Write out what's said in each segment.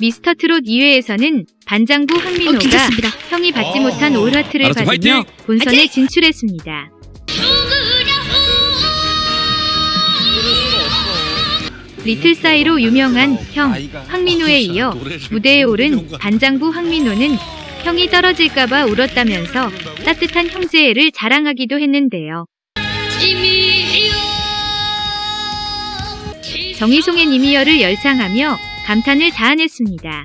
미스터 트롯 2회에서는 반장부 어, 황민호가 괜찮습니다. 형이 받지 아. 못한 올하트를 알았어, 받으며 화이팅! 본선에 화이팅! 진출했습니다. 리틀 사이로 유명한 형 황민호에 이어 무대에 오른 반장부 황민호는 형이 떨어질까봐 울었다면서 따뜻한 형제애를 자랑하기도 했는데요. 정희송의 니미어를 열창하며 감탄을 자아냈습니다.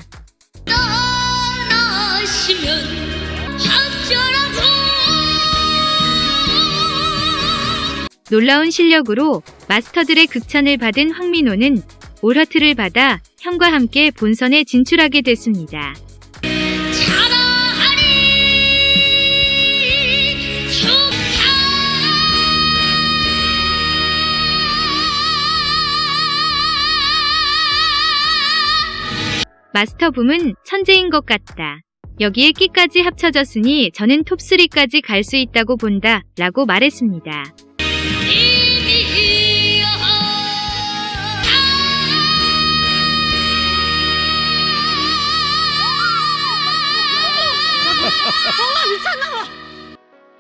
놀라운 실력으로 마스터들의 극찬을 받은 황민호는 올하트를 받아 형과 함께 본선에 진출하게 됐습니다. 마스터붐은 천재인 것 같다. 여기에 끼까지 합쳐졌으니 저는 톱3까지 갈 수 있다고 본다. 라고 말했습니다.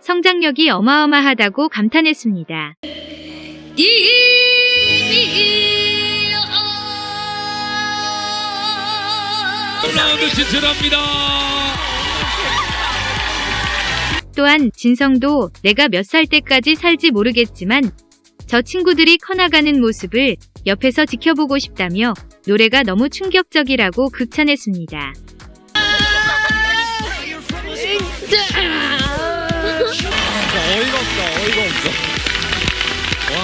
성장력이 어마어마하다고 감탄했습니다. 라운드 진출합니다. 또한 진성도 내가 몇 살 때까지 살지 모르겠지만 저 친구들이 커나가는 모습을 옆에서 지켜보고 싶다며 노래가 너무 충격적이라고 극찬했습니다. 어이가 없다. 어이가 없어. 와.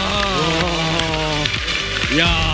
야.